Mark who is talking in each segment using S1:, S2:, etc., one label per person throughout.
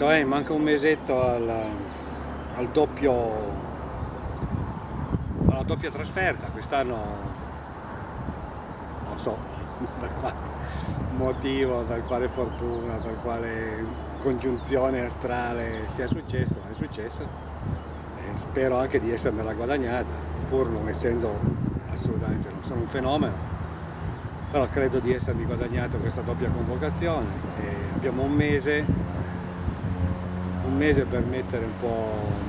S1: mesetto, eh, manca un mesetto al, al doppio, alla doppia trasferta, quest'anno non so per quale motivo, per quale fortuna, per quale congiunzione astrale sia successo, ma è successo. E spero anche di essermela guadagnata, pur non essendo assolutamente, non sono un fenomeno, però credo di essermi guadagnato questa doppia convocazione. E abbiamo un mese, un mese per mettere un po'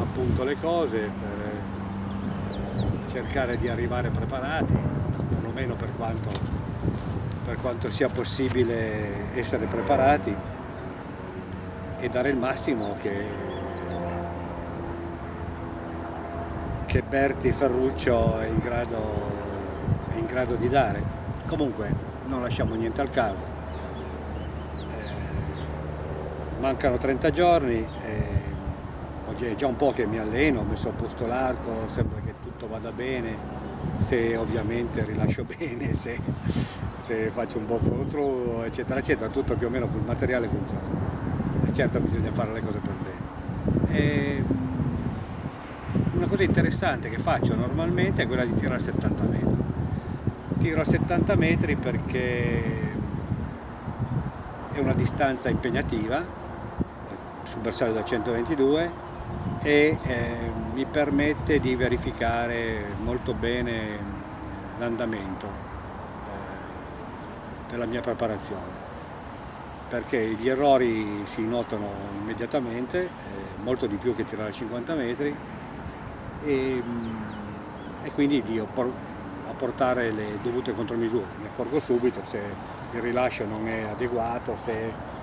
S1: a punto le cose, per cercare di arrivare preparati, perlomeno per quanto, per quanto sia possibile essere preparati e dare il massimo che, che Berti Ferruccio è in grado in grado di dare. Comunque non lasciamo niente al caso. Eh, mancano 30 giorni, oggi è già un po' che mi alleno, ho messo a posto l'arco, sembra che tutto vada bene, se ovviamente rilascio bene, se, se faccio un buon follow eccetera, eccetera, tutto più o meno il materiale funziona. E certo bisogna fare le cose per bene. E, una cosa interessante che faccio normalmente è quella di tirare 70 metri tiro a 70 metri perché è una distanza impegnativa sul bersaglio da 122 e eh, mi permette di verificare molto bene l'andamento eh, della mia preparazione perché gli errori si notano immediatamente, eh, molto di più che tirare a 50 metri e, e quindi io apportare le dovute contromisure. Mi accorgo subito se il rilascio non è adeguato, se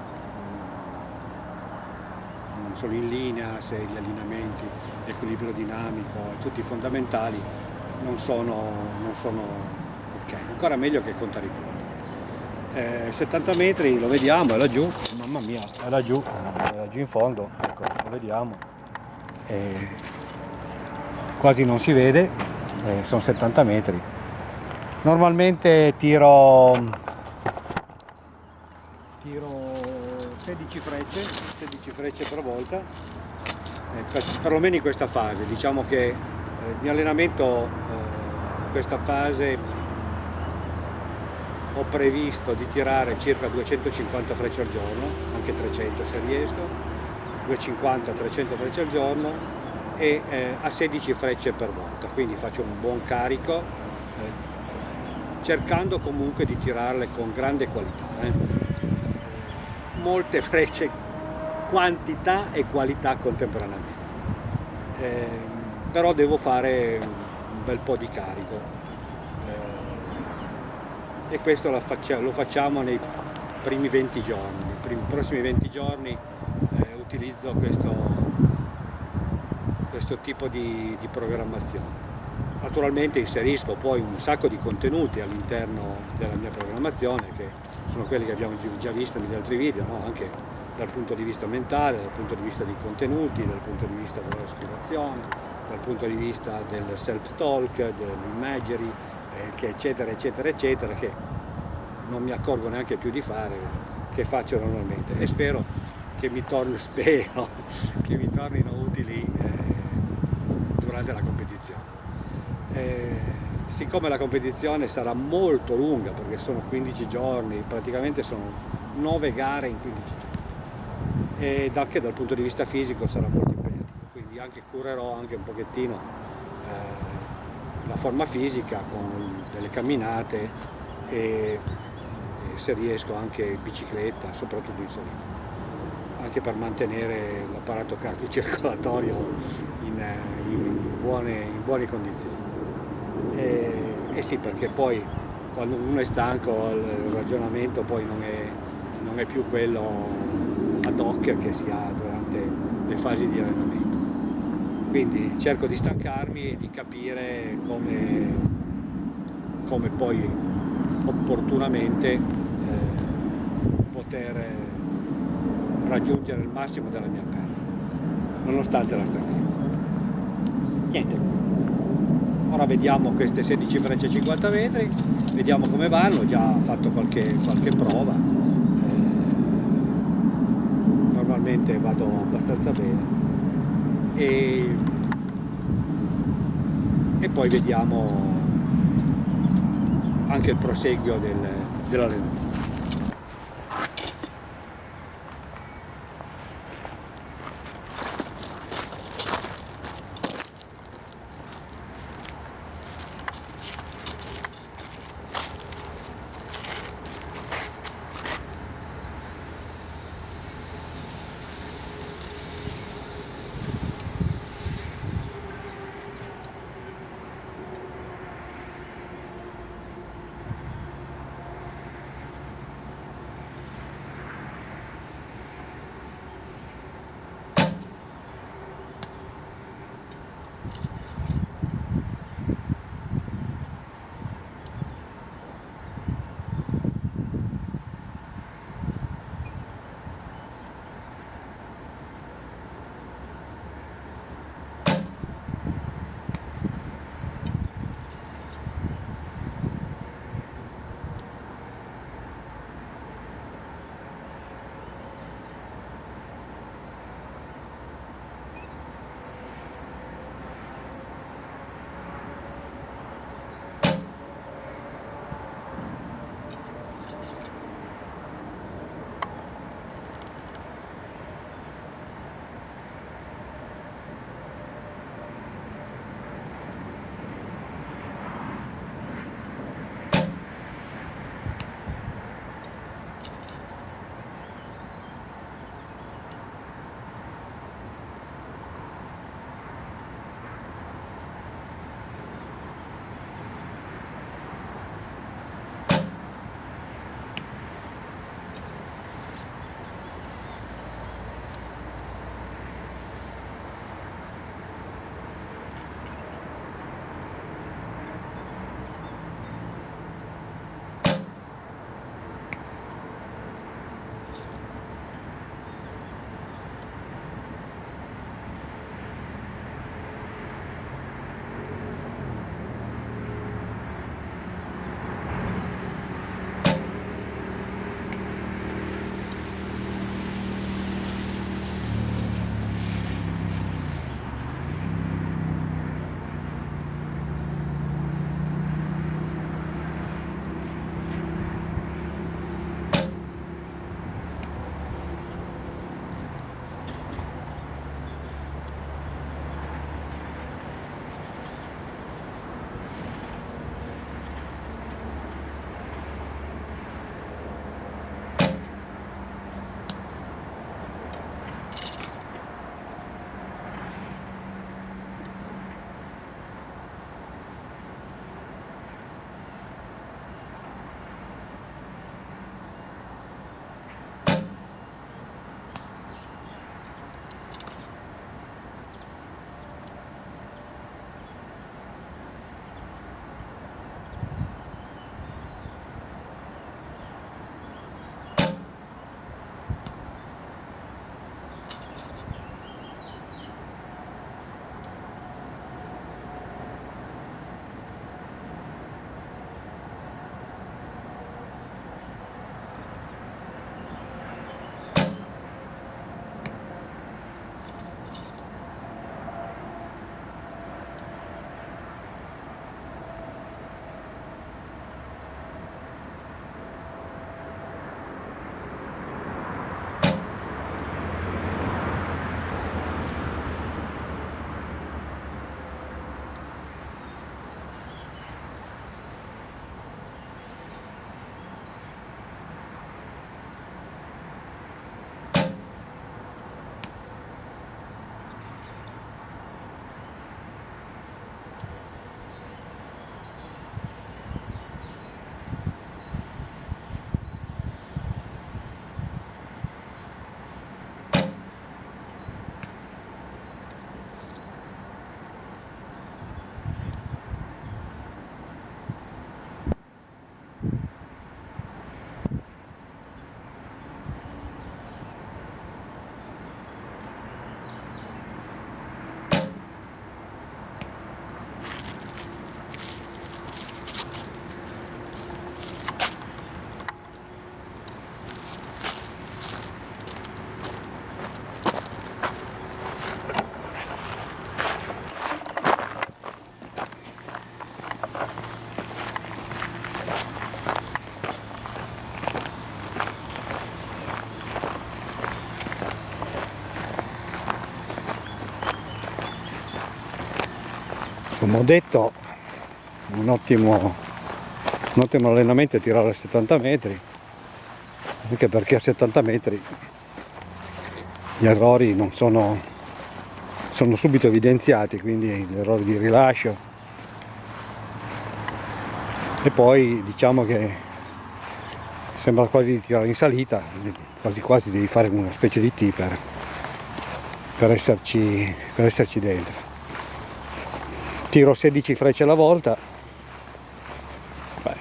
S1: sono in linea, se gli allineamenti, l'equilibrio dinamico e tutti i fondamentali non sono, non sono ok. Ancora meglio che contare i punti. Eh, 70 metri lo vediamo, è laggiù, mamma mia, è laggiù, è laggiù in fondo, ecco, lo vediamo. Eh, quasi non si vede, eh, sono 70 metri, Normalmente tiro, tiro 16 frecce, 16 frecce per volta, eh, per, perlomeno in questa fase. Diciamo che eh, il mio allenamento eh, in questa fase ho previsto di tirare circa 250 frecce al giorno, anche 300 se riesco, 250-300 frecce al giorno e eh, a 16 frecce per volta, quindi faccio un buon carico cercando comunque di tirarle con grande qualità. Eh. Molte frecce, quantità e qualità contemporaneamente. Eh, però devo fare un bel po' di carico eh, e questo lo, faccia, lo, facciamo nei primi 20 giorni. Nei primi, prossimi 20 giorni eh, utilizzo questo, questo tipo di, di programmazione. Naturalmente inserisco poi un sacco di contenuti all'interno della mia programmazione che sono quelli che abbiamo già visto negli altri video, no? anche dal punto di vista mentale, dal punto di vista dei contenuti, dal punto di vista della respirazione, dal punto di vista del self-talk, dell'imagery, eh, eccetera, eccetera, eccetera, che non mi accorgo neanche più di fare, che faccio normalmente e spero che mi, torni, spero, che mi tornino utili eh, durante la competizione. Eh, siccome la competizione sarà molto lunga perché sono 15 giorni, praticamente sono 9 gare in 15 giorni. Ed anche dal punto di vista fisico sarà molto impegnativo, quindi anche curerò anche un pochettino eh, la forma fisica con delle camminate e, e se riesco anche in bicicletta, soprattutto in salita anche per mantenere l'apparato cardiocircolatorio in, eh, in, buone, in buone condizioni. E, e sì, perché poi quando uno è stanco il ragionamento poi non è, non è più quello ad hoc che si ha durante le fasi di allenamento. Quindi cerco di stancarmi e di capire come, come poi opportunamente eh, poter raggiungere il massimo della mia performance, nonostante la stanchezza. Niente, ora vediamo queste 16 frecce 50 metri vediamo come vanno ho già fatto qualche, qualche prova. Eh, normalmente vado abbastanza bene. E, e poi vediamo anche il proseguio del, dell'allenamento. Come ho detto un ottimo, un ottimo allenamento è tirare a 70 metri anche perché a 70 metri gli errori non sono, sono subito evidenziati quindi gli errori di rilascio. E poi diciamo che sembra quasi di tirare in salita quasi quasi devi fare una specie di T per, per, esserci, per esserci dentro tiro 16 frecce alla volta. Beh.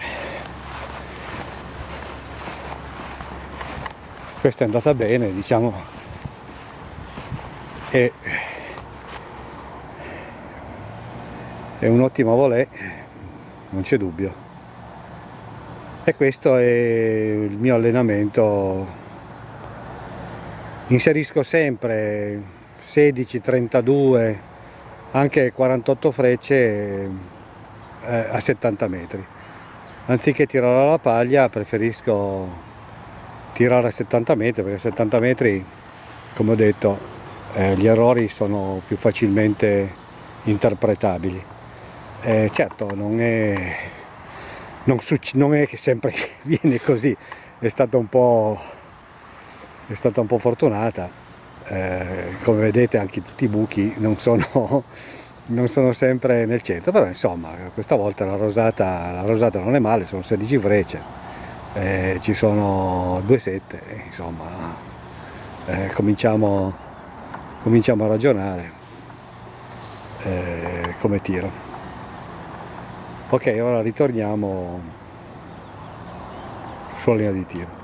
S1: questa è andata bene diciamo. E è un ottimo volè non c'è dubbio. E questo è il mio allenamento. Inserisco sempre 16 32 anche 48 frecce eh, a 70 metri. Anziché tirare alla paglia preferisco tirare a 70 metri perché a 70 metri come ho detto eh, gli errori sono più facilmente interpretabili. Eh, certo non è non, non è che sempre viene così, è stata un po', è stata un po fortunata, eh, come vedete anche tutti i buchi non sono, non sono sempre nel centro, però insomma questa volta la rosata, la rosata non è male, sono 16 frecce, eh, ci sono due sette, insomma eh, cominciamo, cominciamo a ragionare eh, come tiro. Ok ora ritorniamo sulla linea di tiro